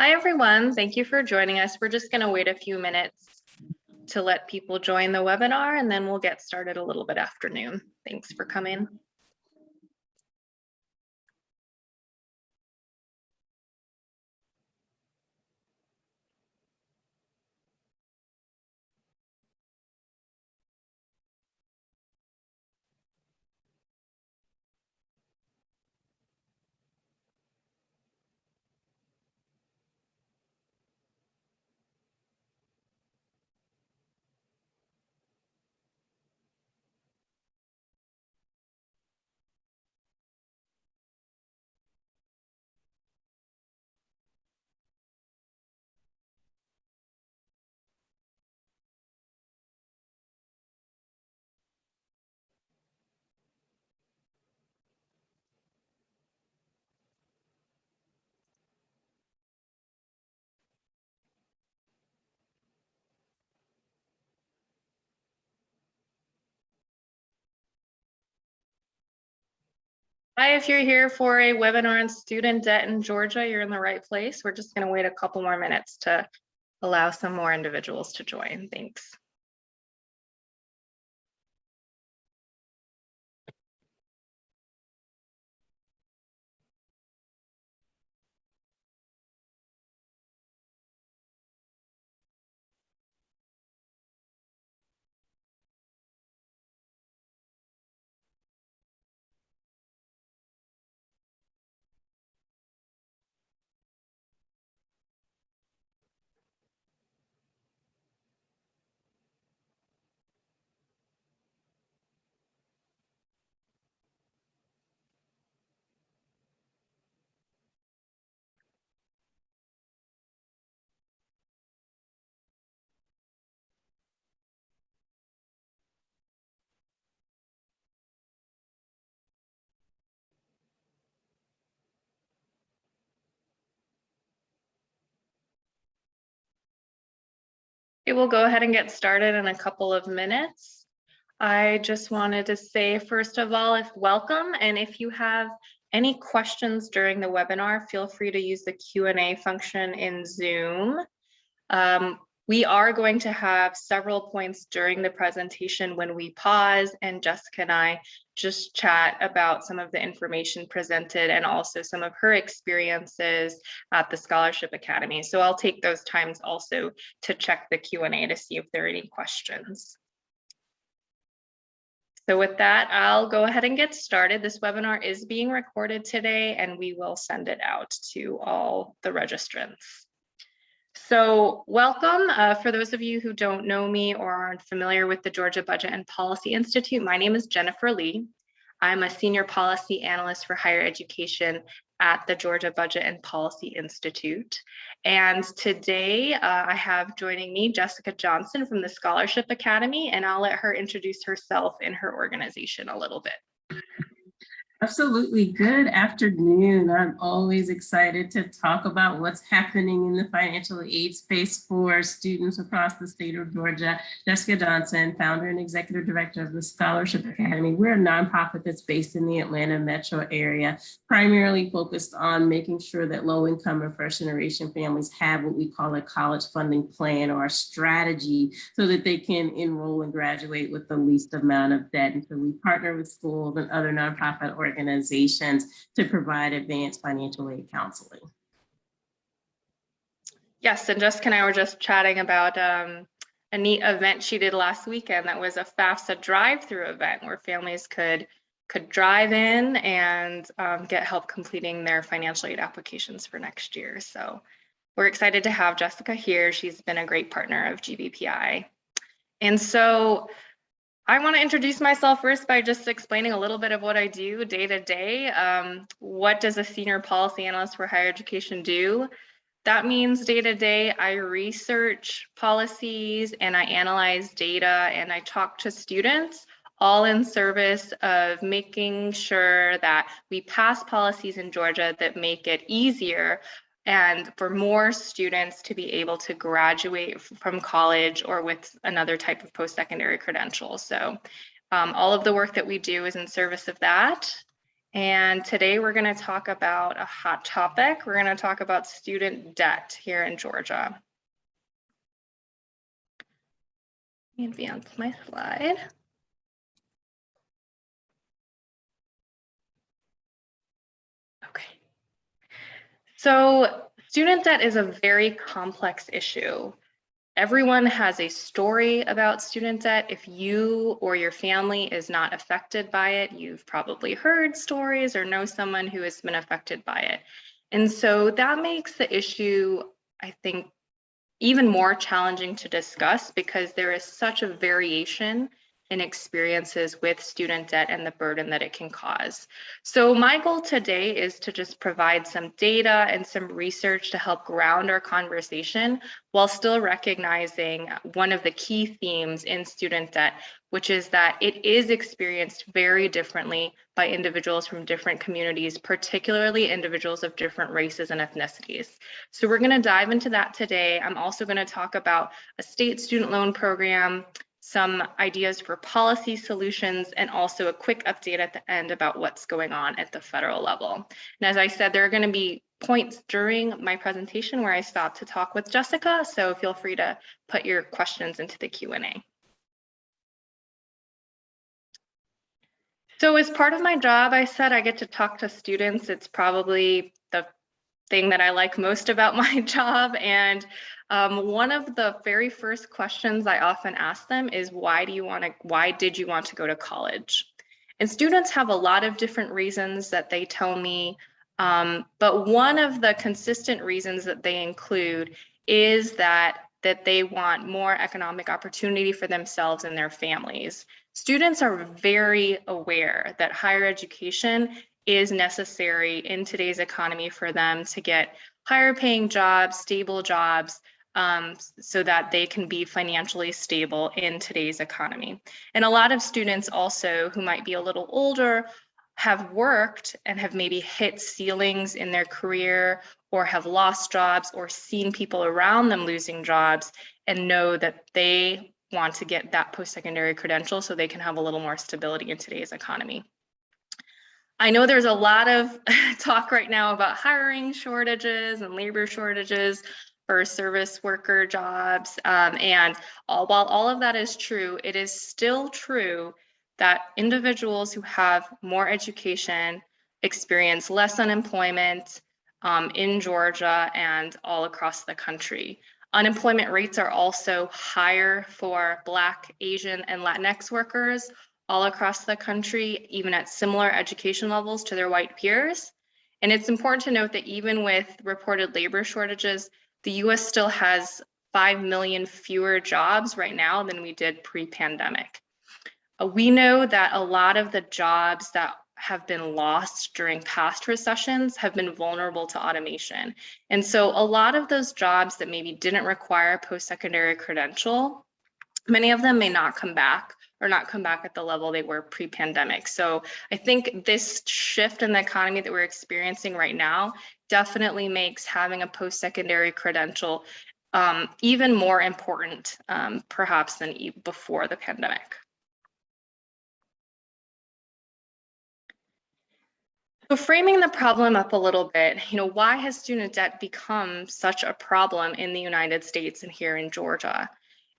Hi, everyone. Thank you for joining us. We're just going to wait a few minutes to let people join the webinar and then we'll get started a little bit after noon. Thanks for coming. Hi, if you're here for a webinar on student debt in Georgia, you're in the right place. We're just going to wait a couple more minutes to allow some more individuals to join. Thanks. Okay, we'll go ahead and get started in a couple of minutes. I just wanted to say, first of all, if welcome, and if you have any questions during the webinar, feel free to use the Q&A function in Zoom. Um, we are going to have several points during the presentation when we pause and Jessica and I just chat about some of the information presented and also some of her experiences at the Scholarship Academy. So I'll take those times also to check the Q&A to see if there are any questions. So with that, I'll go ahead and get started. This webinar is being recorded today and we will send it out to all the registrants. So welcome. Uh, for those of you who don't know me or aren't familiar with the Georgia Budget and Policy Institute, my name is Jennifer Lee. I'm a senior policy analyst for higher education at the Georgia Budget and Policy Institute. And today uh, I have joining me Jessica Johnson from the Scholarship Academy, and I'll let her introduce herself and her organization a little bit. Absolutely. Good afternoon. I'm always excited to talk about what's happening in the financial aid space for students across the state of Georgia. Jessica Johnson, founder and executive director of the Scholarship Academy. We're a nonprofit that's based in the Atlanta metro area, primarily focused on making sure that low income and first generation families have what we call a college funding plan or a strategy so that they can enroll and graduate with the least amount of debt. And so we partner with schools and other nonprofit organizations organizations to provide advanced financial aid counseling. Yes, and Jessica and I were just chatting about um, a neat event she did last weekend that was a FAFSA drive-through event where families could could drive in and um, get help completing their financial aid applications for next year. So we're excited to have Jessica here. She's been a great partner of GBPI. And so I want to introduce myself first by just explaining a little bit of what I do day to day. Um, what does a senior policy analyst for higher education do? That means day to day, I research policies and I analyze data and I talk to students all in service of making sure that we pass policies in Georgia that make it easier and for more students to be able to graduate from college or with another type of post-secondary credential. So um, all of the work that we do is in service of that. And today we're going to talk about a hot topic. We're going to talk about student debt here in Georgia. Advance my slide. So student debt is a very complex issue. Everyone has a story about student debt. If you or your family is not affected by it, you've probably heard stories or know someone who has been affected by it. And so that makes the issue, I think, even more challenging to discuss because there is such a variation in experiences with student debt and the burden that it can cause. So my goal today is to just provide some data and some research to help ground our conversation while still recognizing one of the key themes in student debt, which is that it is experienced very differently by individuals from different communities, particularly individuals of different races and ethnicities. So we're gonna dive into that today. I'm also gonna talk about a state student loan program, some ideas for policy solutions, and also a quick update at the end about what's going on at the federal level. And as I said, there are going to be points during my presentation where I stop to talk with Jessica, so feel free to put your questions into the Q&A. So as part of my job, I said I get to talk to students. It's probably thing that I like most about my job. And um, one of the very first questions I often ask them is why do you want to, why did you want to go to college? And students have a lot of different reasons that they tell me, um, but one of the consistent reasons that they include is that that they want more economic opportunity for themselves and their families. Students are very aware that higher education is necessary in today's economy for them to get higher paying jobs, stable jobs, um, so that they can be financially stable in today's economy. And a lot of students also who might be a little older have worked and have maybe hit ceilings in their career or have lost jobs or seen people around them losing jobs and know that they want to get that post-secondary credential so they can have a little more stability in today's economy. I know there's a lot of talk right now about hiring shortages and labor shortages for service worker jobs. Um, and all, while all of that is true, it is still true that individuals who have more education experience less unemployment um, in Georgia and all across the country. Unemployment rates are also higher for Black, Asian, and Latinx workers all across the country, even at similar education levels to their white peers. And it's important to note that even with reported labor shortages, the US still has 5 million fewer jobs right now than we did pre-pandemic. Uh, we know that a lot of the jobs that have been lost during past recessions have been vulnerable to automation. And so a lot of those jobs that maybe didn't require post-secondary credential, many of them may not come back or not come back at the level they were pre-pandemic. So I think this shift in the economy that we're experiencing right now definitely makes having a post-secondary credential um, even more important, um, perhaps than before the pandemic. So framing the problem up a little bit, you know, why has student debt become such a problem in the United States and here in Georgia?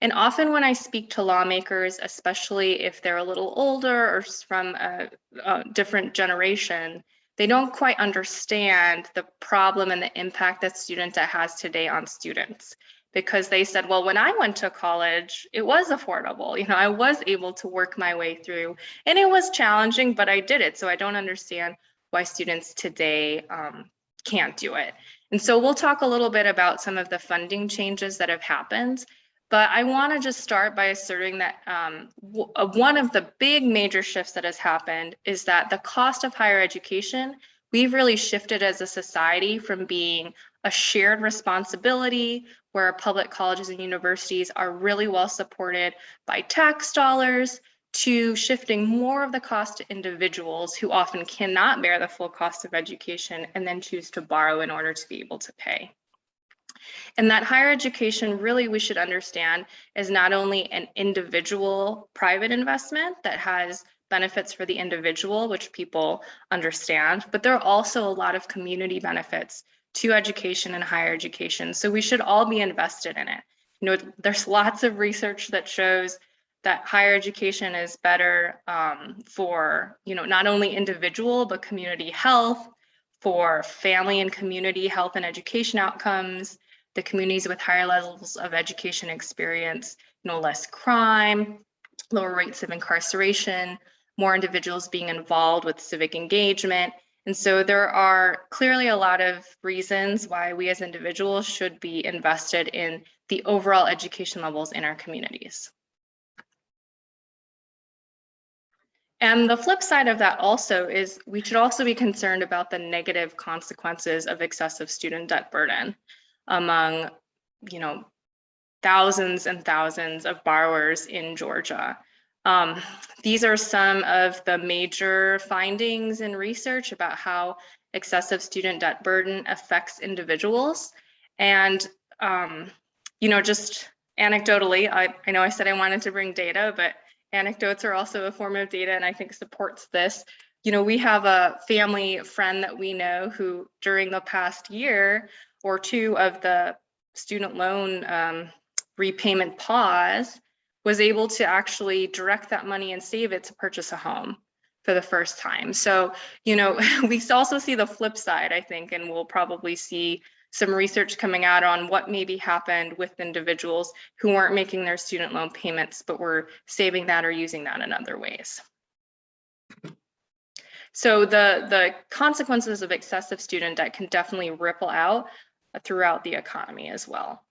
And often when I speak to lawmakers, especially if they're a little older or from a, a different generation, they don't quite understand the problem and the impact that student debt has today on students because they said, well, when I went to college, it was affordable. You know, I was able to work my way through and it was challenging, but I did it. So I don't understand why students today um, can't do it. And so we'll talk a little bit about some of the funding changes that have happened but I want to just start by asserting that um, uh, one of the big major shifts that has happened is that the cost of higher education, we've really shifted as a society from being a shared responsibility where public colleges and universities are really well supported by tax dollars to shifting more of the cost to individuals who often cannot bear the full cost of education and then choose to borrow in order to be able to pay. And that higher education really we should understand is not only an individual private investment that has benefits for the individual, which people understand, but there are also a lot of community benefits to education and higher education. So we should all be invested in it. You know, there's lots of research that shows that higher education is better um, for, you know, not only individual, but community health, for family and community health and education outcomes, the communities with higher levels of education experience, you know, less crime, lower rates of incarceration, more individuals being involved with civic engagement. And so there are clearly a lot of reasons why we as individuals should be invested in the overall education levels in our communities. And the flip side of that also is we should also be concerned about the negative consequences of excessive student debt burden among, you know, thousands and thousands of borrowers in Georgia. Um, these are some of the major findings in research about how excessive student debt burden affects individuals. And, um, you know, just anecdotally, I, I know I said I wanted to bring data, but anecdotes are also a form of data and I think supports this. You know, we have a family friend that we know who during the past year or two of the student loan um, repayment pause was able to actually direct that money and save it to purchase a home for the first time. So, you know, we also see the flip side, I think, and we'll probably see some research coming out on what maybe happened with individuals who weren't making their student loan payments, but were saving that or using that in other ways. So the, the consequences of excessive student debt can definitely ripple out throughout the economy as well.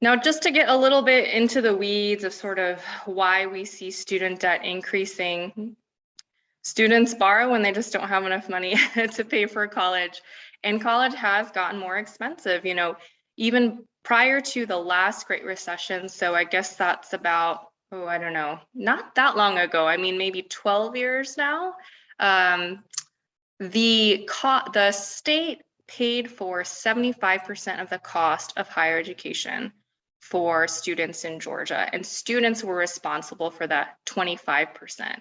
Now, just to get a little bit into the weeds of sort of why we see student debt increasing, students borrow when they just don't have enough money to pay for college. And college has gotten more expensive, you know, even prior to the last Great Recession. So I guess that's about, oh, I don't know, not that long ago. I mean, maybe 12 years now. Um, the, the state paid for 75% of the cost of higher education for students in Georgia, and students were responsible for that 25%.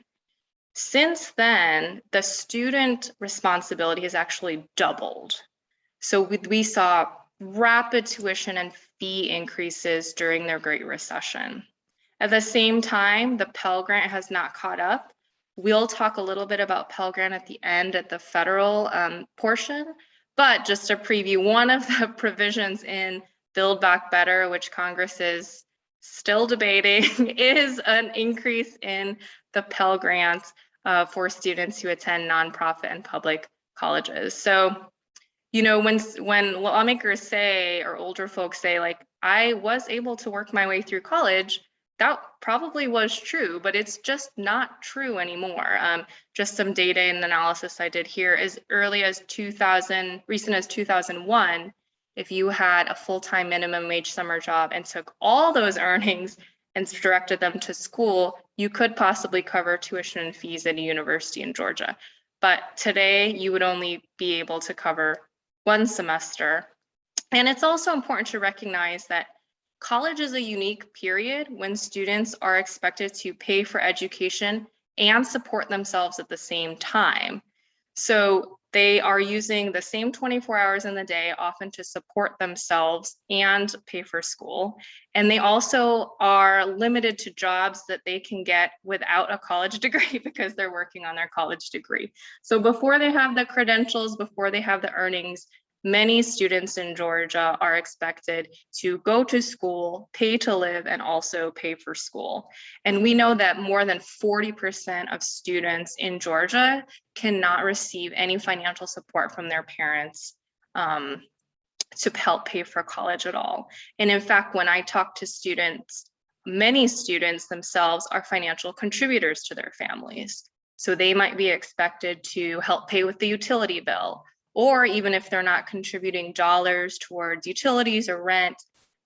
Since then, the student responsibility has actually doubled. So we, we saw rapid tuition and fee increases during their Great Recession. At the same time, the Pell Grant has not caught up. We'll talk a little bit about Pell Grant at the end at the federal um, portion, but just to preview, one of the provisions in Build Back Better, which Congress is still debating, is an increase in the Pell Grant uh, for students who attend nonprofit and public colleges. So, you know, when when lawmakers say or older folks say, like, I was able to work my way through college, that probably was true, but it's just not true anymore. Um, just some data and analysis I did here as early as 2000, recent as 2001, if you had a full-time minimum wage summer job and took all those earnings and directed them to school, you could possibly cover tuition and fees at a university in Georgia. But today you would only be able to cover one semester. And it's also important to recognize that college is a unique period when students are expected to pay for education and support themselves at the same time. So they are using the same 24 hours in the day, often to support themselves and pay for school. And they also are limited to jobs that they can get without a college degree because they're working on their college degree. So before they have the credentials, before they have the earnings, many students in Georgia are expected to go to school, pay to live, and also pay for school. And we know that more than 40% of students in Georgia cannot receive any financial support from their parents um, to help pay for college at all. And in fact, when I talk to students, many students themselves are financial contributors to their families. So they might be expected to help pay with the utility bill or even if they're not contributing dollars towards utilities or rent,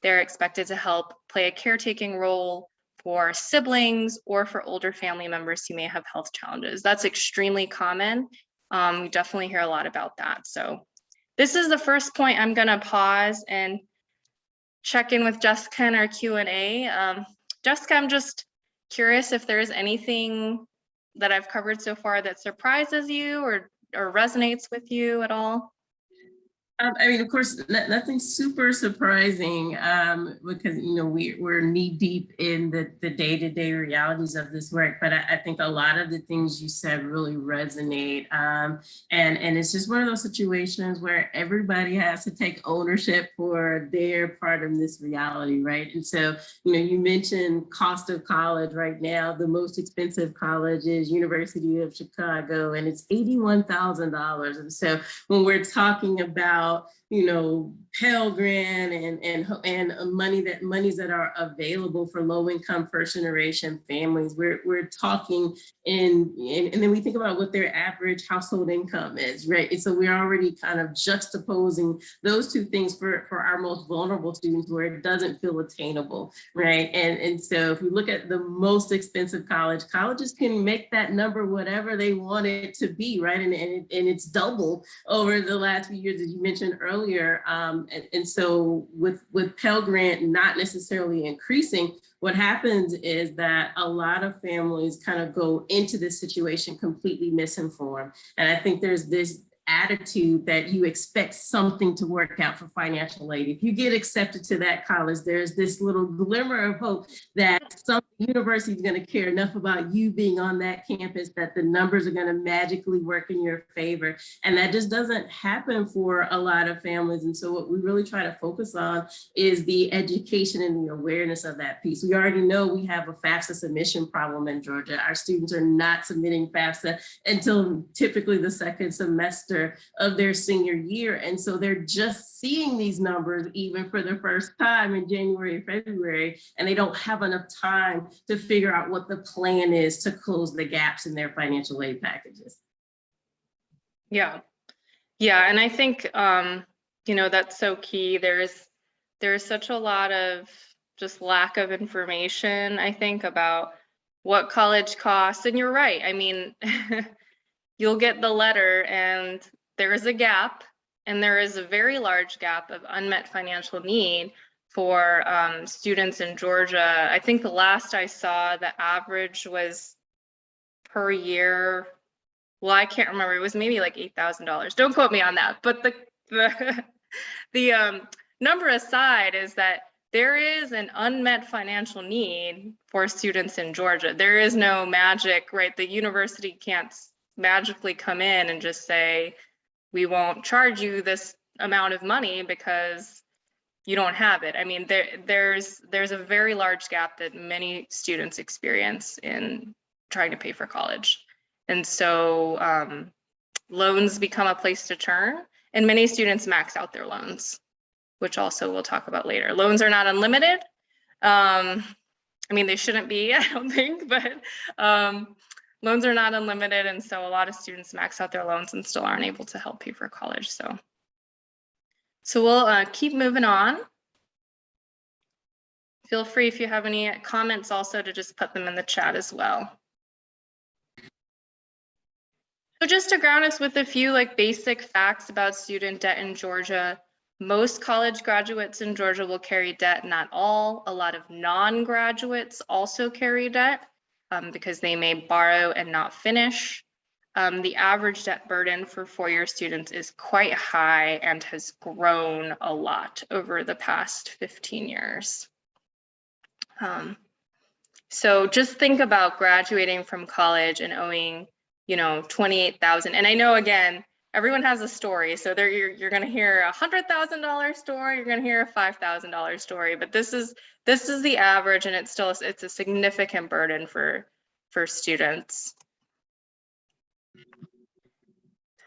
they're expected to help play a caretaking role for siblings or for older family members who may have health challenges. That's extremely common. Um, we definitely hear a lot about that. So this is the first point I'm gonna pause and check in with Jessica in our Q&A. Um, Jessica, I'm just curious if there's anything that I've covered so far that surprises you or, or resonates with you at all? Um, I mean, of course, no- nothing super surprising um, because, you know, we, we're knee deep in the, the day-to-day realities of this work. But I, I think a lot of the things you said really resonate. Um, and, and it's just one of those situations where everybody has to take ownership for their part of this reality, right? And so, you know, you mentioned cost of college right now. The most expensive college is University of Chicago, and it's $81,000. And so when we're talking about about you know, Pell Grant and and and uh, money that monies that are available for low income first generation families. We're we're talking in, in and then we think about what their average household income is, right? And so we're already kind of juxtaposing those two things for for our most vulnerable students where it doesn't feel attainable, right? And and so if you look at the most expensive college, colleges can make that number whatever they want it to be, right? And and, and it's double over the last few years, as you mentioned earlier. Um, and, and so with, with Pell Grant not necessarily increasing, what happens is that a lot of families kind of go into this situation completely misinformed. And I think there's this attitude that you expect something to work out for financial aid. If you get accepted to that college, there's this little glimmer of hope that some university is going to care enough about you being on that campus that the numbers are going to magically work in your favor. And that just doesn't happen for a lot of families. And so what we really try to focus on is the education and the awareness of that piece. We already know we have a FAFSA submission problem in Georgia. Our students are not submitting FAFSA until typically the second semester of their senior year. And so they're just seeing these numbers even for the first time in January, February, and they don't have enough time to figure out what the plan is to close the gaps in their financial aid packages. Yeah, yeah, and I think um, you know that's so key. There's there's such a lot of just lack of information, I think, about what college costs. And you're right. I mean, you'll get the letter and there is a gap and there is a very large gap of unmet financial need for um, students in Georgia. I think the last I saw, the average was per year well, I can't remember. It was maybe like eight thousand dollars. Don't quote me on that. But the the the um, number aside is that there is an unmet financial need for students in Georgia. There is no magic, right? The university can't magically come in and just say, we won't charge you this amount of money because you don't have it. I mean, there there's there's a very large gap that many students experience in trying to pay for college. And so um, loans become a place to turn and many students max out their loans, which also we'll talk about later. Loans are not unlimited. Um, I mean, they shouldn't be, I don't think, but um, loans are not unlimited. And so a lot of students max out their loans and still aren't able to help pay for college. So, so we'll uh, keep moving on. Feel free if you have any comments also to just put them in the chat as well. So just to ground us with a few like basic facts about student debt in Georgia, most college graduates in Georgia will carry debt, not all. A lot of non-graduates also carry debt um, because they may borrow and not finish. Um, the average debt burden for four-year students is quite high and has grown a lot over the past 15 years. Um, so just think about graduating from college and owing you know, 28,000. And I know again, everyone has a story. So there you're, you're going to hear a hundred thousand dollar story. You're going to hear a five thousand dollar story. But this is this is the average, and it's still it's a significant burden for for students.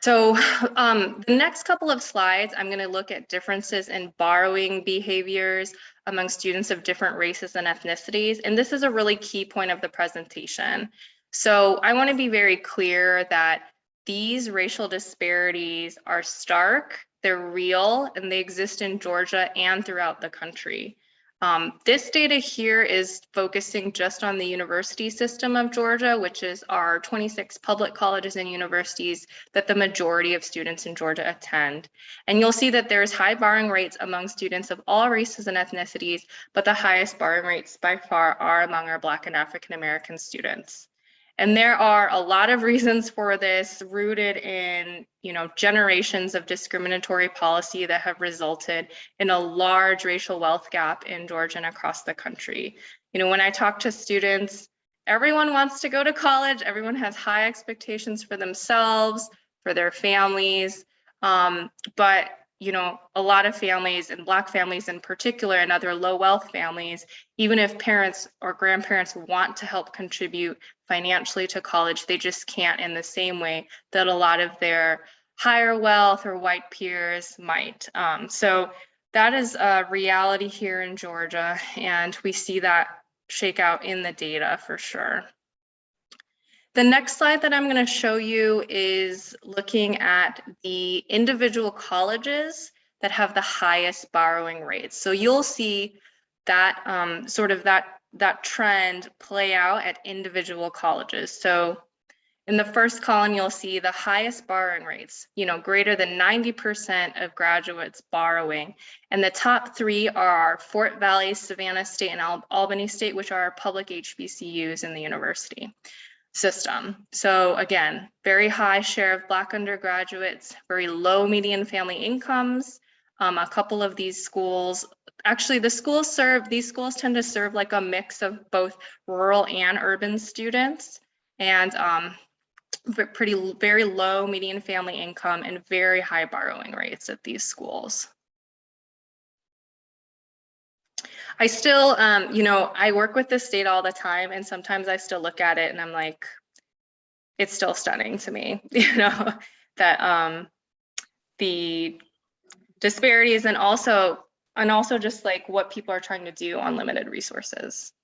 So um, the next couple of slides, I'm going to look at differences in borrowing behaviors among students of different races and ethnicities. And this is a really key point of the presentation. So I want to be very clear that these racial disparities are stark, they're real, and they exist in Georgia and throughout the country. Um, this data here is focusing just on the university system of Georgia, which is our 26 public colleges and universities that the majority of students in Georgia attend. And you'll see that there's high borrowing rates among students of all races and ethnicities, but the highest borrowing rates by far are among our Black and African American students. And there are a lot of reasons for this rooted in, you know, generations of discriminatory policy that have resulted in a large racial wealth gap in Georgia and across the country. You know, when I talk to students, everyone wants to go to college. Everyone has high expectations for themselves, for their families. Um, but you know, a lot of families and Black families in particular and other low wealth families, even if parents or grandparents want to help contribute financially to college, they just can't in the same way that a lot of their higher wealth or white peers might. Um, so that is a reality here in Georgia, and we see that shake out in the data for sure. The next slide that I'm going to show you is looking at the individual colleges that have the highest borrowing rates. So you'll see that um, sort of that, that trend play out at individual colleges. So in the first column, you'll see the highest borrowing rates, you know, greater than 90% of graduates borrowing. And the top three are Fort Valley, Savannah State, and Al Albany State, which are public HBCUs in the university system. So again, very high share of Black undergraduates, very low median family incomes. Um, a couple of these schools, actually the schools serve, these schools tend to serve like a mix of both rural and urban students and um, pretty, very low median family income and very high borrowing rates at these schools. I still, um, you know, I work with this data all the time and sometimes I still look at it and I'm like, it's still stunning to me, you know, that um, the disparities and also, and also just like what people are trying to do on limited resources.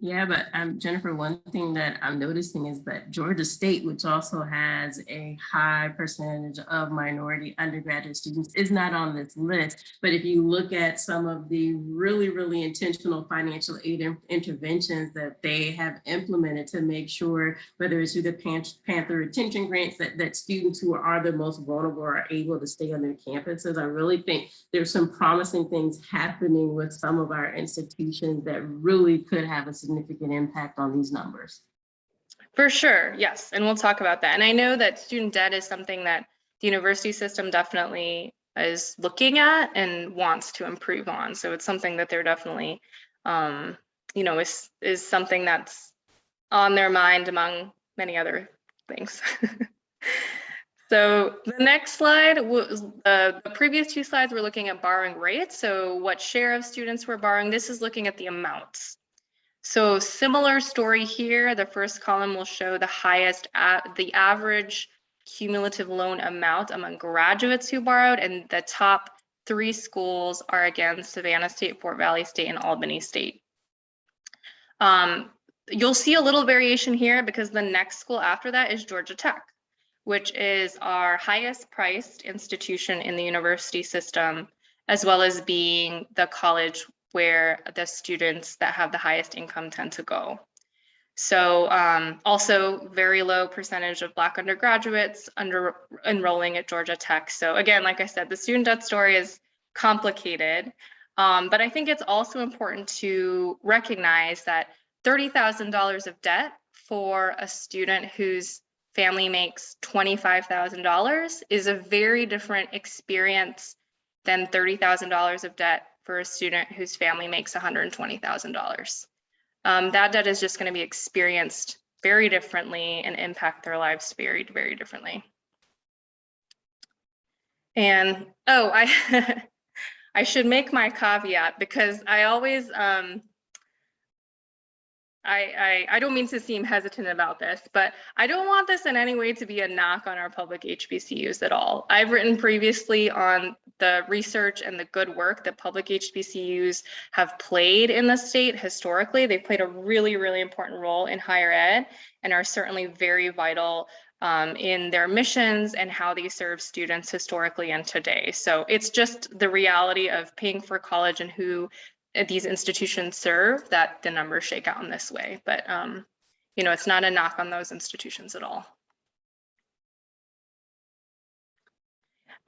Yeah, but um, Jennifer, one thing that I'm noticing is that Georgia State, which also has a high percentage of minority undergraduate students, is not on this list. But if you look at some of the really, really intentional financial aid interventions that they have implemented to make sure, whether it's through the Pan Panther retention grants, that, that students who are the most vulnerable are able to stay on their campuses, I really think there's some promising things happening with some of our institutions that really could have a significant impact on these numbers. For sure, yes, and we'll talk about that. And I know that student debt is something that the university system definitely is looking at and wants to improve on. So it's something that they're definitely, um, you know, is is something that's on their mind among many other things. so the next slide was uh, the previous two slides were looking at borrowing rates. So what share of students were borrowing? This is looking at the amounts. So similar story here. The first column will show the highest, the average cumulative loan amount among graduates who borrowed, and the top three schools are again Savannah State, Fort Valley State, and Albany State. Um, you'll see a little variation here because the next school after that is Georgia Tech, which is our highest priced institution in the university system, as well as being the college where the students that have the highest income tend to go. So um, also very low percentage of Black undergraduates under enrolling at Georgia Tech. So again, like I said, the student debt story is complicated, um, but I think it's also important to recognize that $30,000 of debt for a student whose family makes $25,000 is a very different experience than $30,000 of debt for a student whose family makes $120,000. Um, that debt is just going to be experienced very differently and impact their lives very, very differently. And oh, I I should make my caveat because I always um, I, I, I don't mean to seem hesitant about this, but I don't want this in any way to be a knock on our public HBCUs at all. I've written previously on the research and the good work that public HBCUs have played in the state historically. They've played a really, really important role in higher ed and are certainly very vital um, in their missions and how they serve students historically and today. So it's just the reality of paying for college and who these institutions serve that the numbers shake out in this way. But, um, you know, it's not a knock on those institutions at all.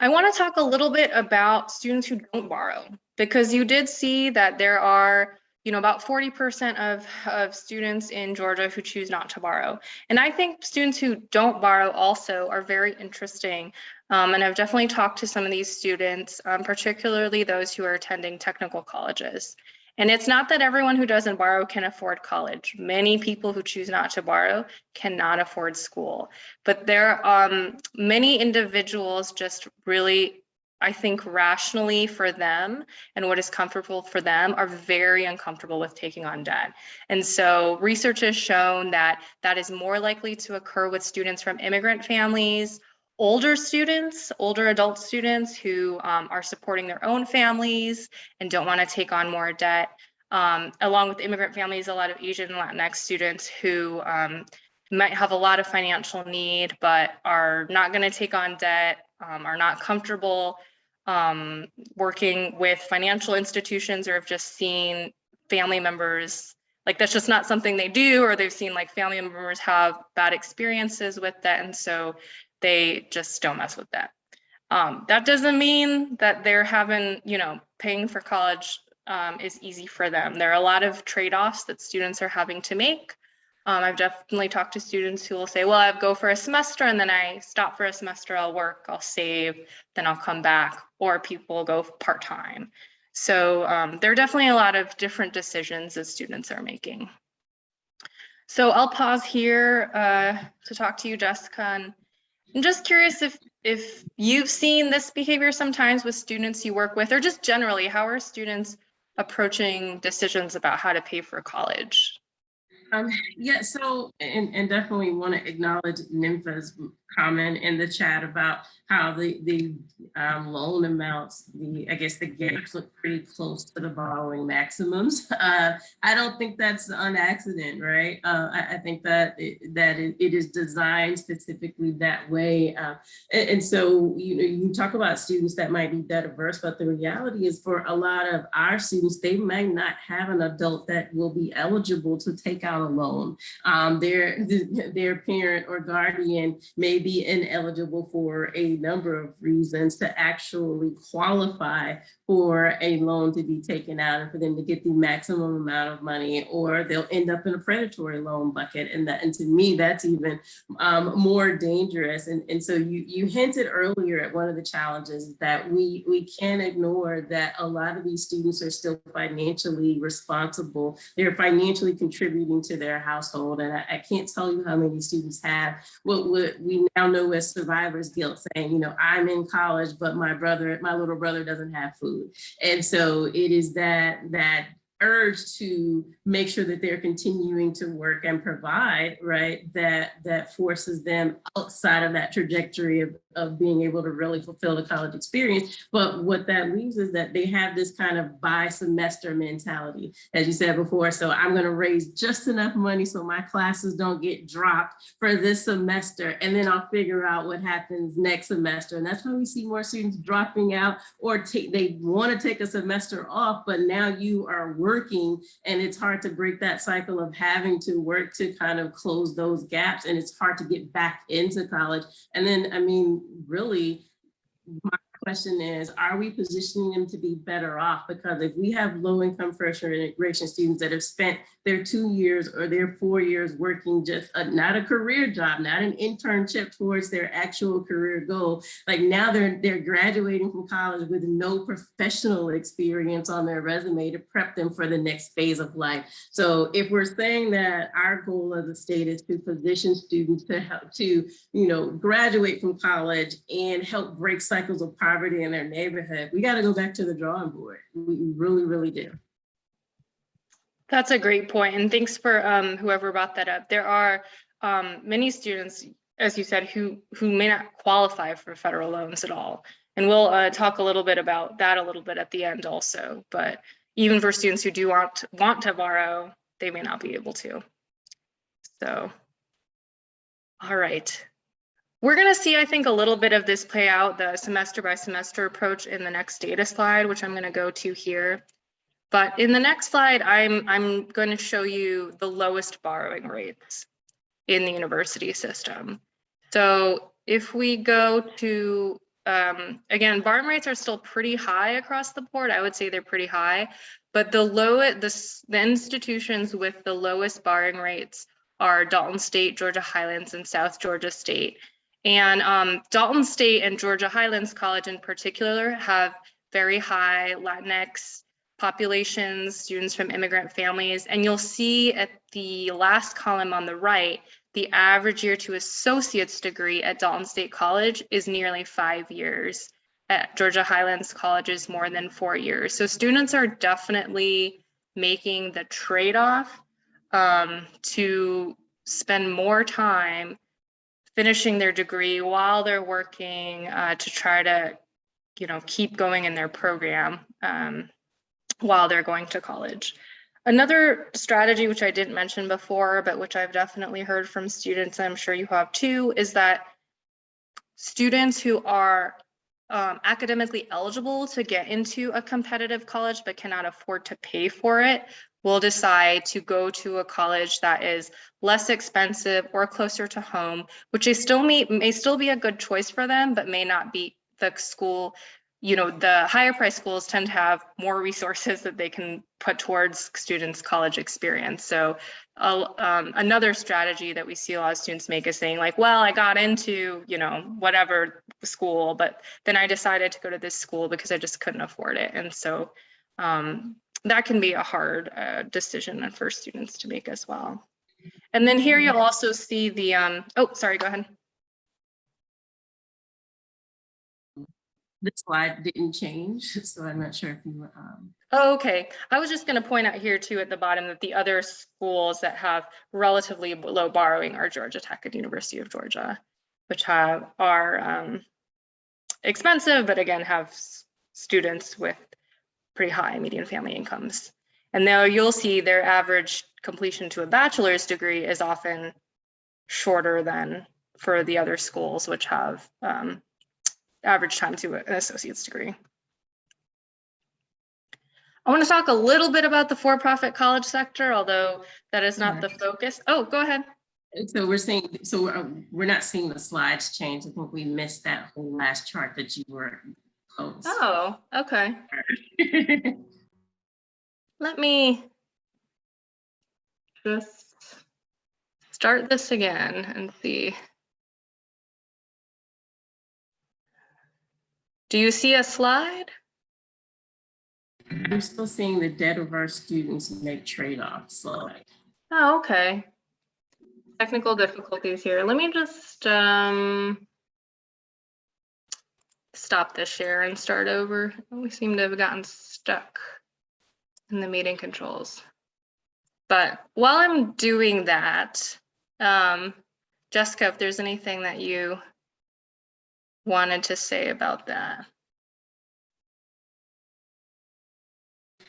I want to talk a little bit about students who don't borrow because you did see that there are, you know, about 40% of, of students in Georgia who choose not to borrow. And I think students who don't borrow also are very interesting. Um, and I've definitely talked to some of these students, um, particularly those who are attending technical colleges. And it's not that everyone who doesn't borrow can afford college. Many people who choose not to borrow cannot afford school. But there are um, many individuals just really, I think rationally for them and what is comfortable for them are very uncomfortable with taking on debt. And so research has shown that that is more likely to occur with students from immigrant families, older students, older adult students who um, are supporting their own families and don't want to take on more debt, um, along with immigrant families, a lot of Asian and Latinx students who um, might have a lot of financial need, but are not going to take on debt, um, are not comfortable um, working with financial institutions or have just seen family members like that's just not something they do or they've seen like family members have bad experiences with that and so they just don't mess with that. Um, that doesn't mean that they're having, you know, paying for college um, is easy for them. There are a lot of trade-offs that students are having to make. Um, I've definitely talked to students who will say, well, I go for a semester and then I stop for a semester, I'll work, I'll save, then I'll come back, or people go part-time. So um, there are definitely a lot of different decisions that students are making. So I'll pause here uh, to talk to you, Jessica, and I'm just curious if if you've seen this behavior sometimes with students you work with, or just generally, how are students approaching decisions about how to pay for college? Um, yeah, so, and, and definitely want to acknowledge Nympha's comment in the chat about how the, the um, loan amounts, the, I guess the gaps look pretty close to the borrowing maximums. Uh, I don't think that's an accident, right? Uh, I, I, think that it, that it, it is designed specifically that way. Uh, and, and, so, you know, you talk about students that might be debt averse, but the reality is for a lot of our students, they might not have an adult that will be eligible to take out a loan. Um, their, their parent or guardian may be ineligible for a number of reasons to actually qualify for a loan to be taken out and for them to get the maximum amount of money or they'll end up in a predatory loan bucket. And that and to me that's even um, more dangerous. And, and so you you hinted earlier at one of the challenges that we we can't ignore that a lot of these students are still financially responsible. They're financially contributing to their household. And I, I can't tell you how many students have what, what we now know as survivor's guilt saying you know I'm in college but my brother my little brother doesn't have food. And so it is that that urge to make sure that they're continuing to work and provide, right, that that forces them outside of that trajectory of, of being able to really fulfill the college experience. But what that leaves is that they have this kind of bi-semester mentality, as you said before. So I'm gonna raise just enough money so my classes don't get dropped for this semester, and then I'll figure out what happens next semester. And that's why we see more students dropping out or they wanna take a semester off, but now you are working and it's hard to break that cycle of having to work to kind of close those gaps and it's hard to get back into college. And then, I mean, really, question is, are we positioning them to be better off? Because if we have low income first integration students that have spent their two years or their four years working just a, not a career job, not an internship towards their actual career goal. Like now they're they're graduating from college with no professional experience on their resume to prep them for the next phase of life. So if we're saying that our goal as a state is to position students to help to, you know, graduate from college and help break cycles of poverty in their neighborhood, we got to go back to the drawing board. We really, really do. That's a great point, and thanks for um, whoever brought that up. There are um, many students, as you said, who who may not qualify for federal loans at all, and we'll uh, talk a little bit about that a little bit at the end also. But even for students who do want want to borrow, they may not be able to. So, all right. We're going to see, I think, a little bit of this play out, the semester by semester approach in the next data slide, which I'm going to go to here. But in the next slide, I'm, I'm going to show you the lowest borrowing rates in the university system. So if we go to, um, again, borrowing rates are still pretty high across the board. I would say they're pretty high, but the low, the, the institutions with the lowest borrowing rates are Dalton State, Georgia Highlands, and South Georgia State. And um, Dalton State and Georgia Highlands College in particular have very high Latinx populations, students from immigrant families. And you'll see at the last column on the right, the average year to associate's degree at Dalton State College is nearly five years. At Georgia Highlands College is more than four years. So students are definitely making the trade-off um, to spend more time finishing their degree while they're working uh, to try to, you know, keep going in their program um, while they're going to college. Another strategy, which I didn't mention before, but which I've definitely heard from students, and I'm sure you have too, is that students who are um, academically eligible to get into a competitive college but cannot afford to pay for it will decide to go to a college that is less expensive or closer to home, which they still may, may still be a good choice for them, but may not be the school. You know, the higher price schools tend to have more resources that they can put towards students' college experience. So uh, um, another strategy that we see a lot of students make is saying like, well, I got into, you know, whatever school, but then I decided to go to this school because I just couldn't afford it. And so um, that can be a hard uh, decision for students to make as well. And then here you'll also see the, um, oh, sorry, go ahead. This slide didn't change, so I'm not sure if you, um, Oh, okay. I was just going to point out here too at the bottom that the other schools that have relatively low borrowing are Georgia Tech and University of Georgia, which have are um, expensive, but again have students with pretty high median family incomes. And now you'll see their average completion to a bachelor's degree is often shorter than for the other schools, which have um, average time to an associate's degree. I want to talk a little bit about the for-profit college sector, although that is not the focus. Oh, go ahead. so we're seeing, so we're, we're not seeing the slides change. I think we missed that whole last chart that you were posed. Oh, okay. Let me just start this again and see. Do you see a slide? I'm still seeing the debt of our students make trade-offs, so Oh, okay. Technical difficulties here. Let me just um stop this share and start over. We seem to have gotten stuck in the meeting controls. But while I'm doing that, um, Jessica, if there's anything that you wanted to say about that.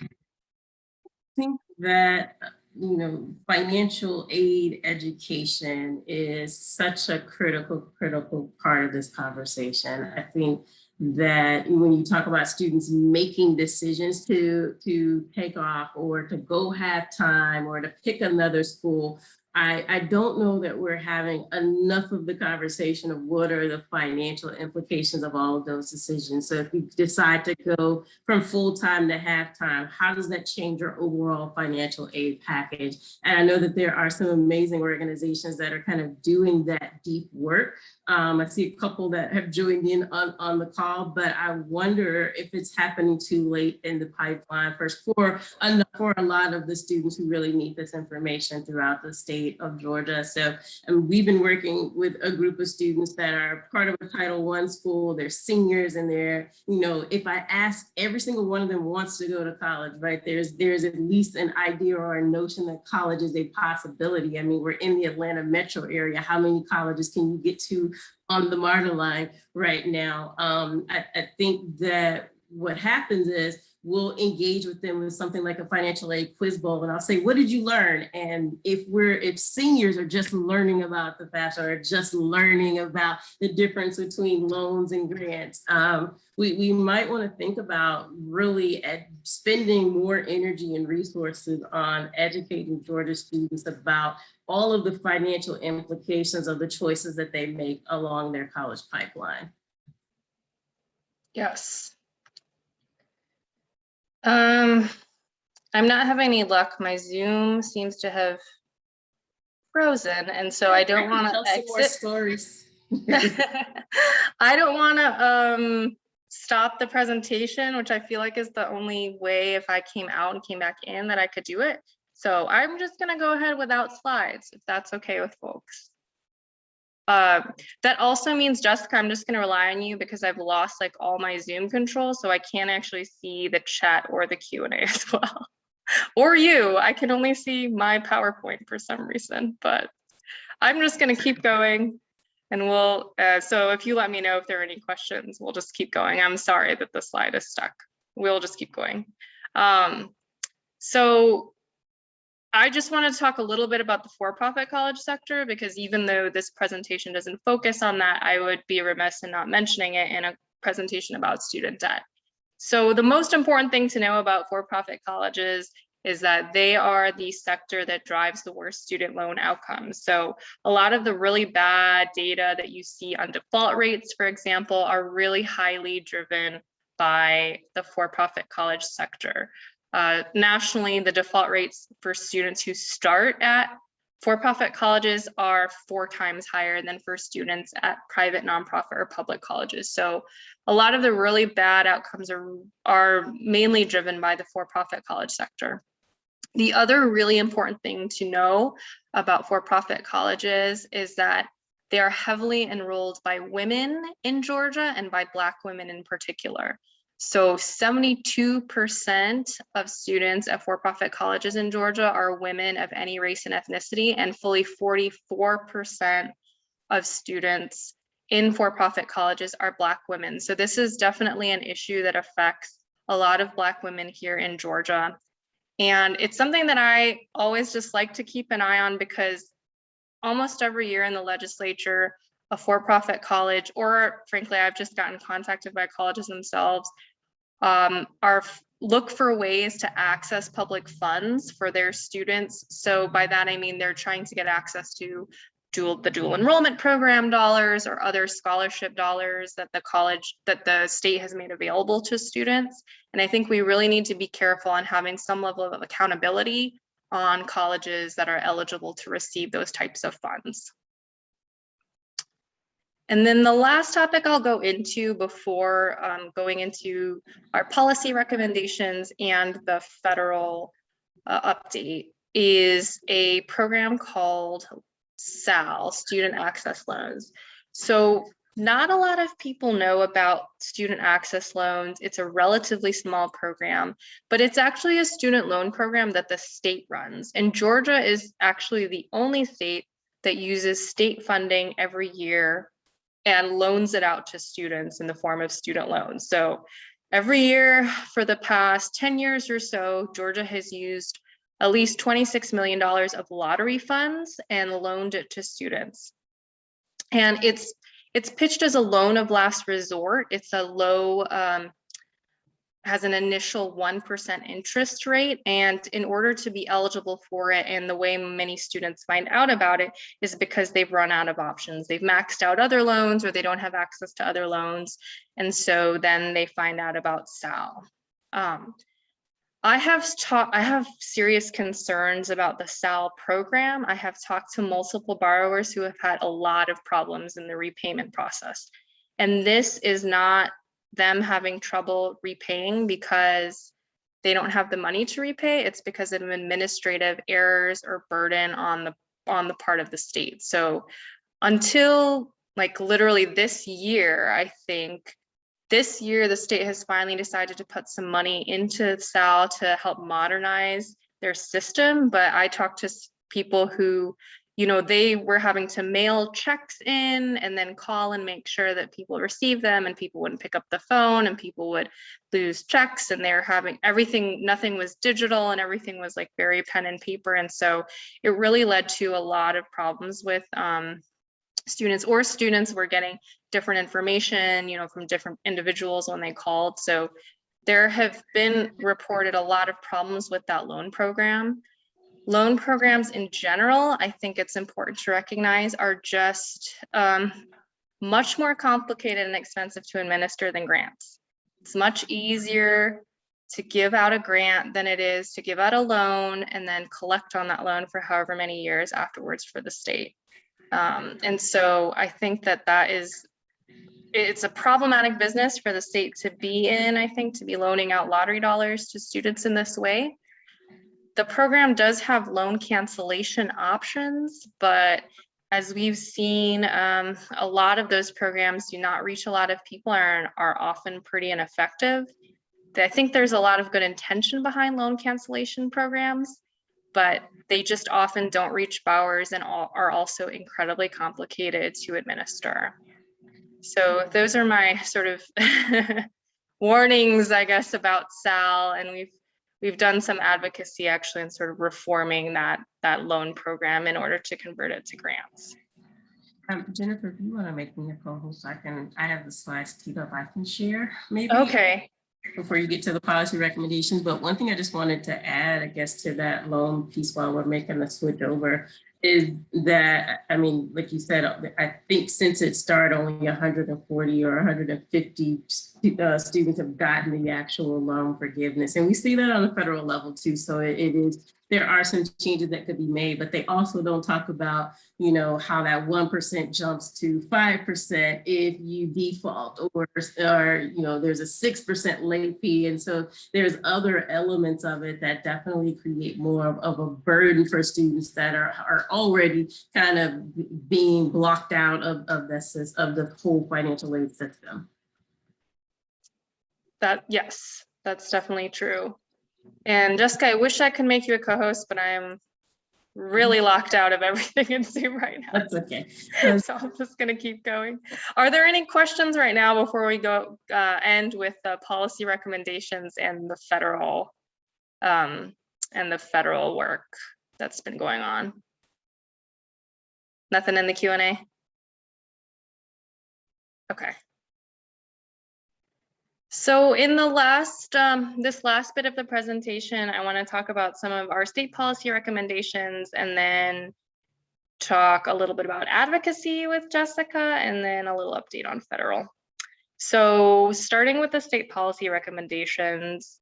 I think that, you know, financial aid education is such a critical, critical part of this conversation. I think that when you talk about students making decisions to, to take off or to go have time or to pick another school, I, I don't know that we're having enough of the conversation of what are the financial implications of all of those decisions. So if you decide to go from full-time to half-time, how does that change your overall financial aid package? And I know that there are some amazing organizations that are kind of doing that deep work. Um, I see a couple that have joined in on, on the call, but I wonder if it's happening too late in the pipeline first for, for a lot of the students who really need this information throughout the state of Georgia. So and we've been working with a group of students that are part of a Title I school, they're seniors and they're, you know, if I ask, every single one of them wants to go to college, right? There's, there's at least an idea or a notion that college is a possibility. I mean, we're in the Atlanta metro area. How many colleges can you get to on the MARTA line right now? Um, I, I think that what happens is we'll engage with them with something like a financial aid quiz bowl and I'll say, what did you learn? And if we're, if seniors are just learning about the FAFSA or just learning about the difference between loans and grants, um, we, we might want to think about really spending more energy and resources on educating Georgia students about all of the financial implications of the choices that they make along their college pipeline. Yes. Um, I'm not having any luck. My Zoom seems to have frozen, and so I don't want to some more exit. Stories. I don't want to um stop the presentation, which I feel like is the only way if I came out and came back in that I could do it. So I'm just gonna go ahead without slides, if that's okay with folks. Uh, that also means Jessica, I'm just gonna rely on you because I've lost like all my Zoom control, so I can't actually see the chat or the Q and A as well. Or you, I can only see my PowerPoint for some reason, but I'm just gonna keep going. And we'll, uh, so if you let me know if there are any questions, we'll just keep going. I'm sorry that the slide is stuck. We'll just keep going. Um, so I just want to talk a little bit about the for-profit college sector because even though this presentation doesn't focus on that, I would be remiss in not mentioning it in a presentation about student debt. So the most important thing to know about for-profit colleges is that they are the sector that drives the worst student loan outcomes. So a lot of the really bad data that you see on default rates, for example, are really highly driven by the for-profit college sector. Uh, nationally, the default rates for students who start at for-profit colleges are four times higher than for students at private, nonprofit, or public colleges. So a lot of the really bad outcomes are, are mainly driven by the for-profit college sector. The other really important thing to know about for-profit colleges is that they are heavily enrolled by women in Georgia and by Black women in particular. So 72% of students at for-profit colleges in Georgia are women of any race and ethnicity, and fully 44% of students in for-profit colleges are Black women. So this is definitely an issue that affects a lot of Black women here in Georgia. And it's something that I always just like to keep an eye on because almost every year in the legislature, a for-profit college, or frankly, I've just gotten contacted by colleges themselves, um, are look for ways to access public funds for their students. So by that, I mean they're trying to get access to dual, the dual enrollment program dollars or other scholarship dollars that the college, that the state has made available to students. And I think we really need to be careful on having some level of accountability on colleges that are eligible to receive those types of funds. And then the last topic I'll go into before um, going into our policy recommendations and the federal uh, update is a program called SAL, Student Access Loans. So not a lot of people know about student access loans. It's a relatively small program, but it's actually a student loan program that the state runs. And Georgia is actually the only state that uses state funding every year and loans it out to students in the form of student loans. So every year for the past 10 years or so, Georgia has used at least $26 million of lottery funds and loaned it to students. And it's it's pitched as a loan of last resort. It's a low, um, has an initial 1% interest rate. And in order to be eligible for it, and the way many students find out about it is because they've run out of options. They've maxed out other loans or they don't have access to other loans. And so then they find out about SAL. Um, I have talked, I have serious concerns about the SAL program. I have talked to multiple borrowers who have had a lot of problems in the repayment process. And this is not them having trouble repaying because they don't have the money to repay. It's because of administrative errors or burden on the on the part of the state. So until like literally this year, I think this year, the state has finally decided to put some money into SAL to help modernize their system. But I talked to people who you know, they were having to mail checks in and then call and make sure that people received them and people wouldn't pick up the phone and people would lose checks and they're having everything, nothing was digital and everything was like very pen and paper. And so it really led to a lot of problems with um, students or students were getting different information, you know, from different individuals when they called. So there have been reported a lot of problems with that loan program. Loan programs in general, I think it's important to recognize are just um, much more complicated and expensive to administer than grants. It's much easier to give out a grant than it is to give out a loan and then collect on that loan for however many years afterwards for the state. Um, and so I think that that is, it's a problematic business for the state to be in, I think, to be loaning out lottery dollars to students in this way. The program does have loan cancellation options, but as we've seen, um, a lot of those programs do not reach a lot of people and are often pretty ineffective. I think there's a lot of good intention behind loan cancellation programs, but they just often don't reach borrowers and are also incredibly complicated to administer. So those are my sort of warnings, I guess, about SAL, and we've we've done some advocacy actually in sort of reforming that that loan program in order to convert it to grants. Um, Jennifer, if you want to make me a co-host, I can, I have the slides teed up, I can share maybe. Okay, Before you get to the policy recommendations, but one thing I just wanted to add, I guess, to that loan piece while we're making the switch over is that, I mean, like you said, I think since it started, only 140 or 150 uh, students have gotten the actual loan forgiveness. And we see that on the federal level too. So it, it is, there are some changes that could be made, but they also don't talk about, you know, how that 1% jumps to 5% if you default or, or, you know, there's a 6% late fee. And so there's other elements of it that definitely create more of, of a burden for students that are, are already kind of being blocked out of, of this, of the whole financial aid system. that, yes, that's definitely true. And Jessica, I wish I could make you a co-host, but I am really locked out of everything in Zoom right now. That's okay. So I'm just gonna keep going. Are there any questions right now before we go uh, end with the policy recommendations and the federal um, and the federal work that's been going on? Nothing in the Q and A? Okay. So in the last, um, this last bit of the presentation, I want to talk about some of our state policy recommendations and then talk a little bit about advocacy with Jessica and then a little update on federal. So starting with the state policy recommendations,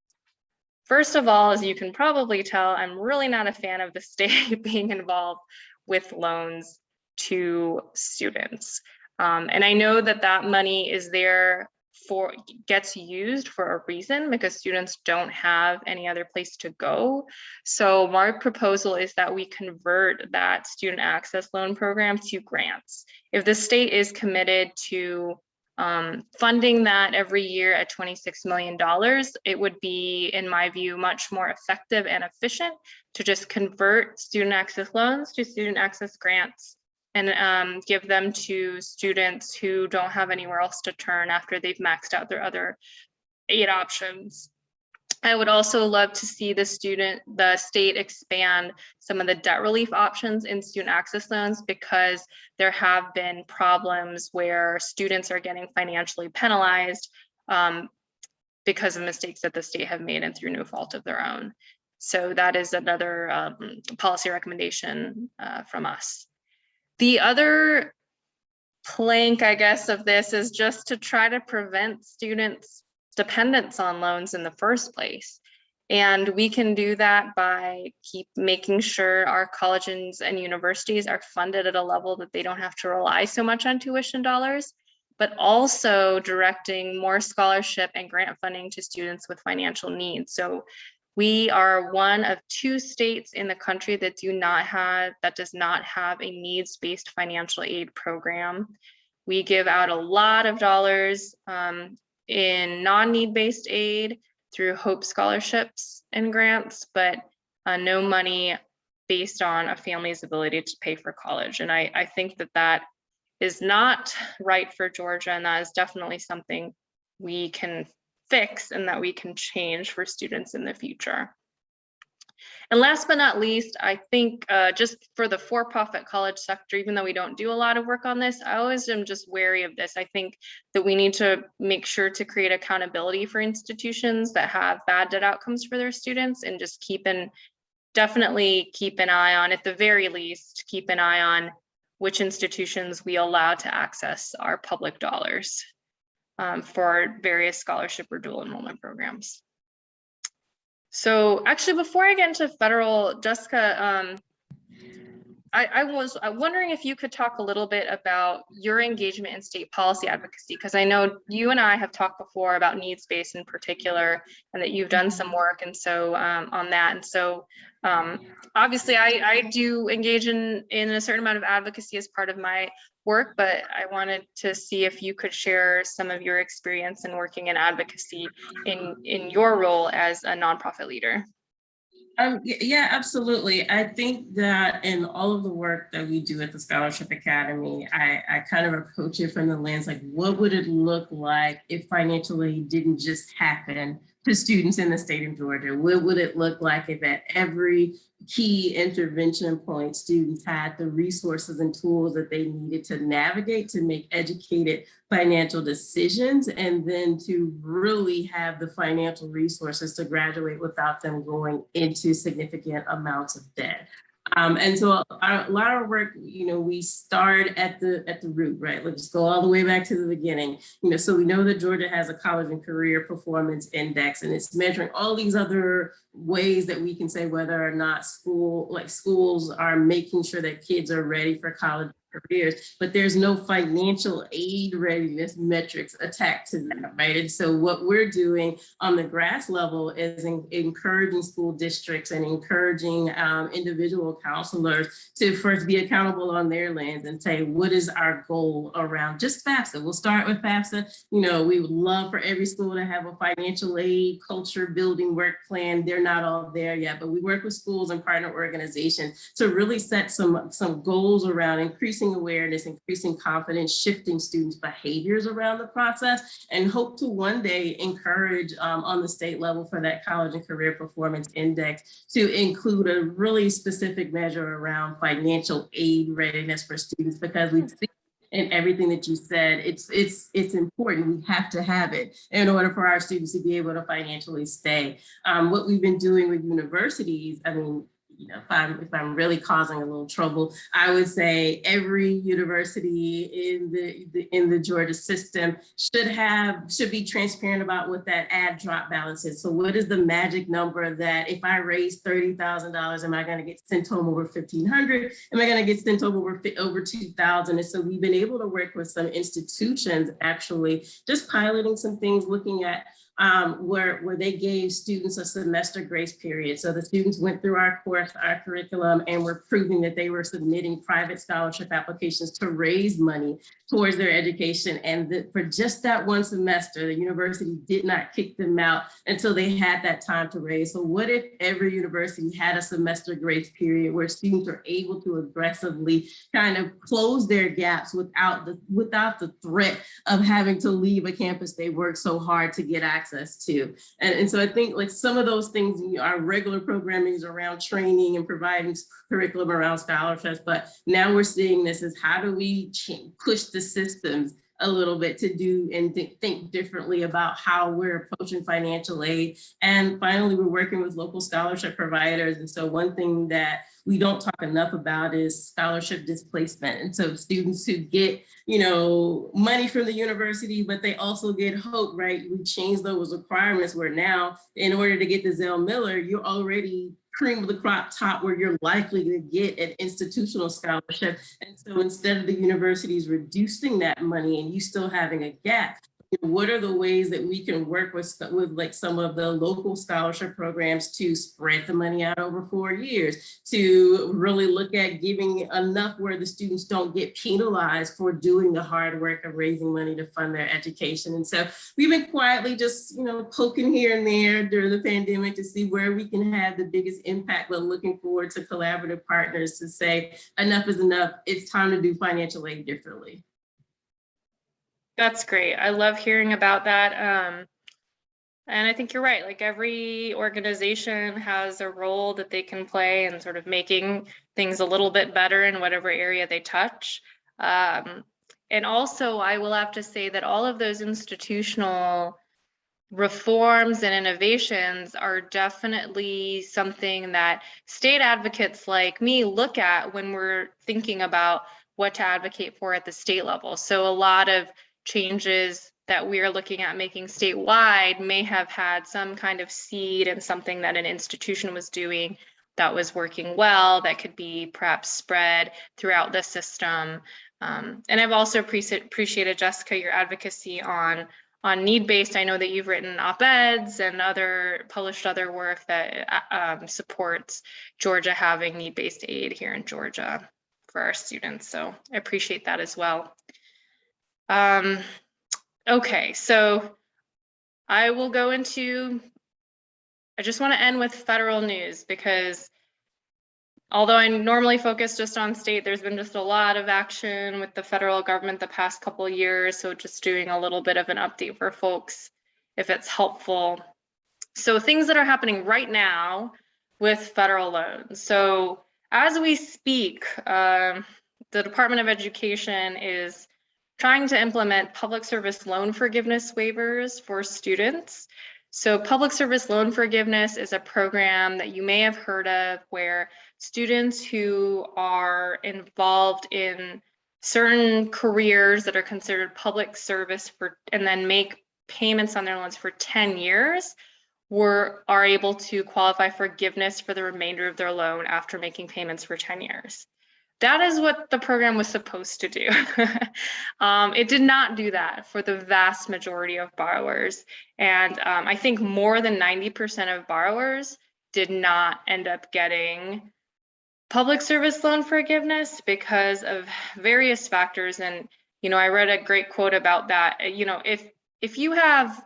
first of all, as you can probably tell, I'm really not a fan of the state being involved with loans to students. Um, and I know that that money is there for gets used for a reason because students don't have any other place to go. So my proposal is that we convert that student access loan program to grants. If the state is committed to um, funding that every year at $26 million, it would be, in my view, much more effective and efficient to just convert student access loans to student access grants and um, give them to students who don't have anywhere else to turn after they've maxed out their other aid options. I would also love to see the student, the state expand some of the debt relief options in student access loans because there have been problems where students are getting financially penalized um, because of mistakes that the state have made and through no fault of their own. So that is another um, policy recommendation uh, from us. The other plank, I guess, of this is just to try to prevent students' dependence on loans in the first place. And we can do that by keep making sure our colleges and universities are funded at a level that they don't have to rely so much on tuition dollars, but also directing more scholarship and grant funding to students with financial needs. So we are one of two states in the country that do not have, that does not have a needs-based financial aid program. We give out a lot of dollars um, in non-need-based aid through Hope scholarships and grants, but uh, no money based on a family's ability to pay for college. And I, I think that that is not right for Georgia, and that is definitely something we can fix and that we can change for students in the future. And last but not least, I think uh, just for the for-profit college sector, even though we don't do a lot of work on this, I always am just wary of this. I think that we need to make sure to create accountability for institutions that have bad debt outcomes for their students and just keep an, definitely keep an eye on, at the very least, keep an eye on which institutions we allow to access our public dollars um, for various scholarship or dual enrollment programs. So actually, before I get into federal, Jessica, um, I, I was wondering if you could talk a little bit about your engagement in state policy advocacy, because I know you and I have talked before about needs-based in particular, and that you've done some work and so um, on that. And so um, obviously I, I do engage in, in a certain amount of advocacy as part of my work, but I wanted to see if you could share some of your experience in working in advocacy in, in your role as a nonprofit leader. Um, yeah, absolutely. I think that in all of the work that we do at the Scholarship Academy, I, I kind of approach it from the lens like, what would it look like if financial aid didn't just happen to students in the state of Georgia? What would it look like if at every key intervention point, students had the resources and tools that they needed to navigate to make educated financial decisions and then to really have the financial resources to graduate without them going into significant amounts of debt. Um, and so our, a lot of work, you know, we start at the at the root, right? Let's go all the way back to the beginning. You know, so we know that Georgia has a college and career performance index, and it's measuring all these other ways that we can say whether or not school, like schools, are making sure that kids are ready for college careers, but there's no financial aid readiness metrics attached to that, right? And so what we're doing on the grass level is en- encouraging school districts and encouraging um, individual counselors to first be accountable on their lands and say, what is our goal around just FAFSA? We'll start with FAFSA. You know, we would love for every school to have a financial aid culture building work plan. They're not all there yet, but we work with schools and partner organizations to really set some, some goals around increasing awareness, increasing confidence, shifting students' behaviors around the process, and hope to one day encourage um, on the state level for that college and career performance index to include a really specific measure around financial aid readiness for students because we see in everything that you said, it's it's it's important. We have to have it in order for our students to be able to financially stay. Um, what we've been doing with universities, I mean, you know, if I'm if I'm really causing a little trouble, I would say every university in the, the in the Georgia system should have should be transparent about what that ad drop balance is. So what is the magic number that if I raise thirty thousand dollars, am I going to get sent home over fifteen hundred? Am I going to get sent home over over two thousand? And so we've been able to work with some institutions actually just piloting some things, looking at um, where, where they gave students a semester grace period. So the students went through our course, our curriculum, and were proving that they were submitting private scholarship applications to raise money towards their education. And that for just that one semester, the university did not kick them out until they had that time to raise. So what if every university had a semester grace period where students are able to aggressively kind of close their gaps without the, without the threat of having to leave a campus they worked so hard to get access to. And, and so I think like some of those things, you know, our regular programming is around training and providing curriculum around scholarships, but now we're seeing this as how do we push the systems a little bit to do and thi- think differently about how we're approaching financial aid. And finally, we're working with local scholarship providers. And so one thing that we don't talk enough about is scholarship displacement. And so students who get, you know, money from the university, but they also get hope, right? We changed those requirements where now in order to get the Zell Miller, you're already cream of the crop top where you're likely to get an institutional scholarship. And so instead of the universities reducing that money and you still having a gap, what are the ways that we can work with, with like some of the local scholarship programs to spread the money out over four years, to really look at giving enough where the students don't get penalized for doing the hard work of raising money to fund their education. And so we've been quietly just, you know, poking here and there during the pandemic to see where we can have the biggest impact, but looking forward to collaborative partners to say enough is enough. It's time to do financial aid differently. That's great. I love hearing about that. Um, and I think you're right. Like every organization has a role that they can play in sort of making things a little bit better in whatever area they touch. Um, and also, I will have to say that all of those institutional reforms and innovations are definitely something that state advocates like me look at when we're thinking about what to advocate for at the state level. So a lot of changes that we are looking at making statewide may have had some kind of seed and something that an institution was doing that was working well, that could be perhaps spread throughout the system. Um, and I've also appreciated, Jessica, your advocacy on on need-based. I know that you've written op-eds and other published other work that uh, um, supports Georgia having need-based aid here in Georgia for our students. So I appreciate that as well. Um, okay, so I will go into, I just want to end with federal news because although I normally focus just on state, there's been just a lot of action with the federal government the past couple years. So just doing a little bit of an update for folks if it's helpful. So things that are happening right now with federal loans. So as we speak, um, the Department of Education is trying to implement public service loan forgiveness waivers for students. So public service loan forgiveness is a program that you may have heard of where students who are involved in certain careers that are considered public service for and then make payments on their loans for 10 years were are able to qualify forgiveness for the remainder of their loan after making payments for 10 years. That is what the program was supposed to do. um, it did not do that for the vast majority of borrowers. And um, I think more than 90% of borrowers did not end up getting public service loan forgiveness because of various factors. And, you know, I read a great quote about that. You know, if if you have,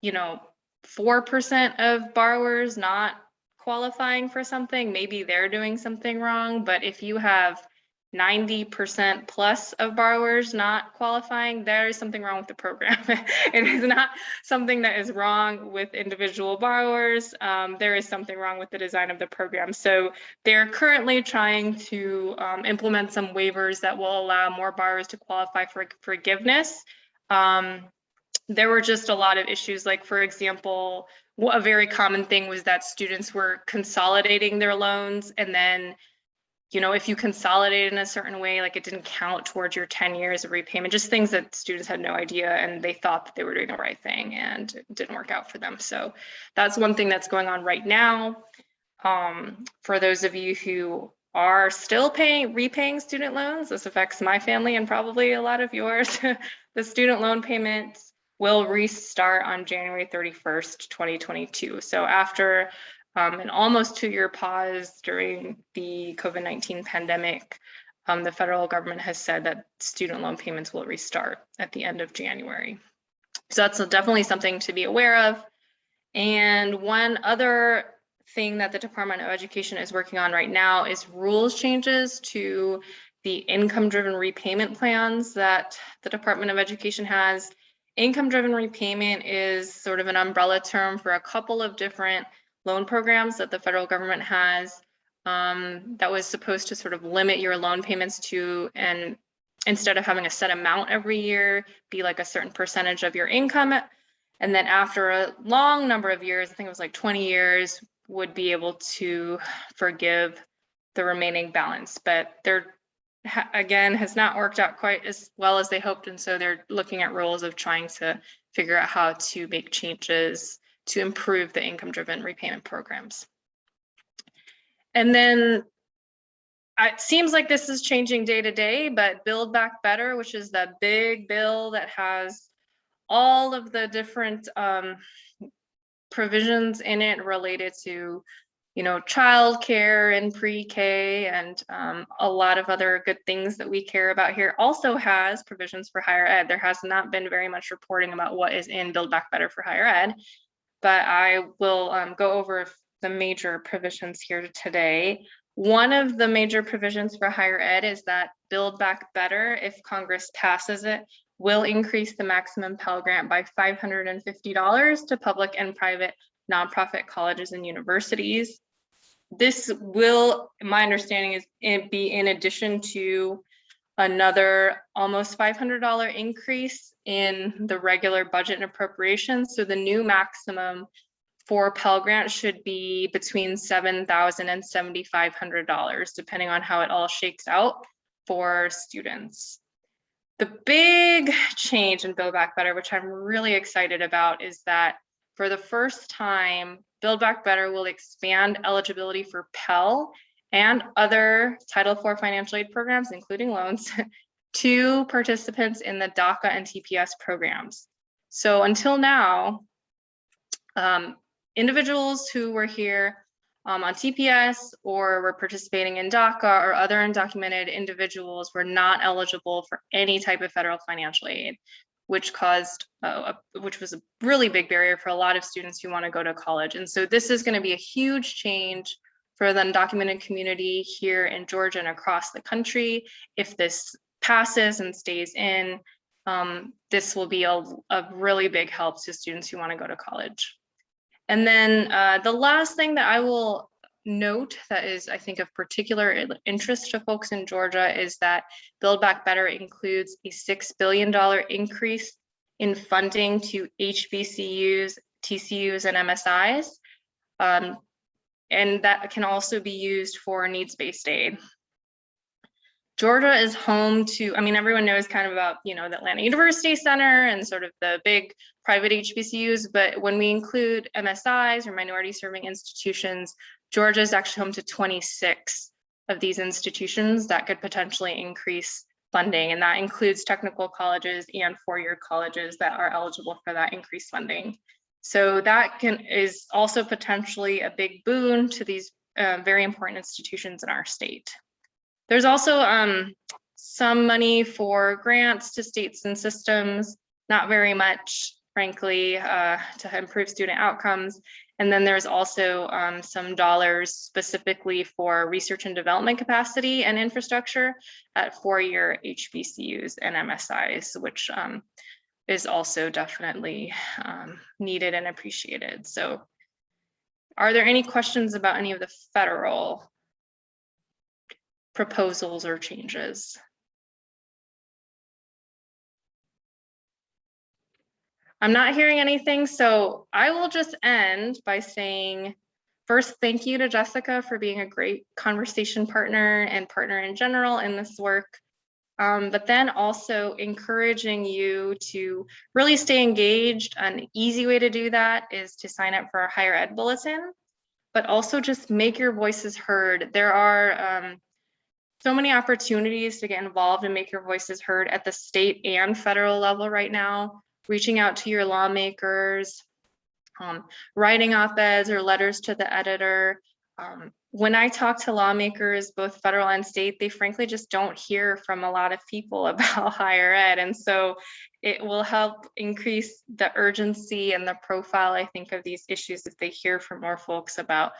you know, 4% of borrowers not qualifying for something, maybe they're doing something wrong. But if you have 90% plus of borrowers not qualifying, there is something wrong with the program. it is not something that is wrong with individual borrowers. Um, there is something wrong with the design of the program. So they're currently trying to um, implement some waivers that will allow more borrowers to qualify for forgiveness. Um, there were just a lot of issues, like for example, a very common thing was that students were consolidating their loans and then you know, if you consolidate in a certain way, like it didn't count towards your 10 years of repayment, just things that students had no idea and they thought that they were doing the right thing and it didn't work out for them. So that's one thing that's going on right now. Um, for those of you who are still paying repaying student loans, this affects my family and probably a lot of yours. the student loan payments will restart on January 31st, 2022. So after um, an almost two-year pause during the COVID-19 pandemic, um, the federal government has said that student loan payments will restart at the end of January. So that's definitely something to be aware of. And one other thing that the Department of Education is working on right now is rules changes to the income-driven repayment plans that the Department of Education has. Income-driven repayment is sort of an umbrella term for a couple of different loan programs that the federal government has um, that was supposed to sort of limit your loan payments to and instead of having a set amount every year be like a certain percentage of your income. And then after a long number of years i think it was like 20 years would be able to forgive the remaining balance. But there again has not worked out quite as well as they hoped. And so they're looking at rules of trying to figure out how to make changes to improve the income-driven repayment programs. And then it seems like this is changing day to day, but Build Back Better, which is the big bill that has all of the different um, provisions in it related to, you know, childcare and pre-K and um, a lot of other good things that we care about here. Also has provisions for higher ed. There has not been very much reporting about what is in Build Back Better for higher ed, but I will um, go over the major provisions here today. One of the major provisions for higher ed is that Build Back Better, if Congress passes it, will increase the maximum Pell Grant by $550 to public and private nonprofit colleges and universities. This will, my understanding is be in addition to another almost $500 increase in the regular budget and appropriations. So the new maximum for Pell Grant should be between $7,000 and $7,500, depending on how it all shakes out for students. The big change in Build Back Better, which I'm really excited about, is that for the first time, Build Back Better will expand eligibility for Pell and other Title IV financial aid programs, including loans, to participants in the DACA and TPS programs. So until now, um, individuals who were here um, on TPS or were participating in DACA or other undocumented individuals were not eligible for any type of federal financial aid, which caused, uh, a, which was a really big barrier for a lot of students who want to go to college. And so this is going to be a huge change for the undocumented community here in Georgia and across the country. If this passes and stays in, um, this will be a, a really big help to students who want to go to college. And then uh, the last thing that I will note that is, I think, of particular interest to folks in Georgia is that Build Back Better includes a $6 billion increase in funding to HBCUs, TCUs, and MSIs. Um, and that can also be used for needs-based aid. Georgia is home to, I mean, everyone knows kind of about, you know, the Atlanta University Center and sort of the big private HBCUs, but when we include MSIs or minority serving institutions, Georgia is actually home to 26 of these institutions that could potentially increase funding. And that includes technical colleges and four-year colleges that are eligible for that increased funding. So that can is also potentially a big boon to these uh, very important institutions in our state. There's also um, some money for grants to states and systems, not very much, frankly, uh, to improve student outcomes. And then there's also um, some dollars specifically for research and development capacity and infrastructure at four-year HBCUs and MSIs, which um, is also definitely um, needed and appreciated. So are there any questions about any of the federal proposals or changes. I'm not hearing anything, so I will just end by saying, first, thank you to Jessica for being a great conversation partner and partner in general in this work. Um, but then also encouraging you to really stay engaged. An easy way to do that is to sign up for our higher ed bulletin, but also just make your voices heard. There are um, so many opportunities to get involved and make your voices heard at the state and federal level right now, reaching out to your lawmakers, um, writing op-eds or letters to the editor. Um, when I talk to lawmakers, both federal and state, they frankly just don't hear from a lot of people about higher ed. And so it will help increase the urgency and the profile, I think, of these issues if they hear from more folks about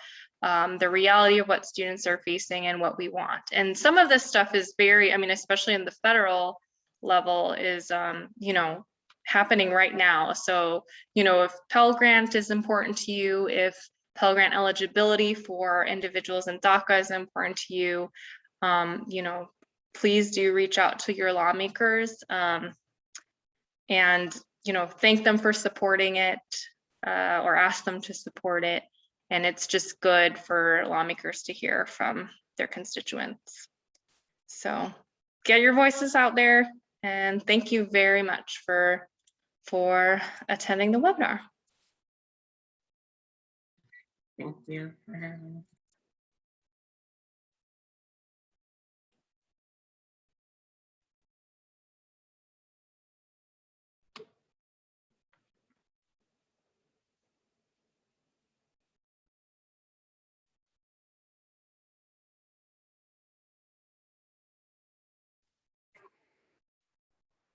um, the reality of what students are facing and what we want. And some of this stuff is very, I mean, especially in the federal level is, um, you know, happening right now. So, you know, if Pell Grant is important to you, if Pell Grant eligibility for individuals in DACA is important to you, um, you know, please do reach out to your lawmakers um, and, you know, thank them for supporting it uh, or ask them to support it. And it's just good for lawmakers to hear from their constituents. So get your voices out there and thank you very much for, for attending the webinar. Thank you for having us.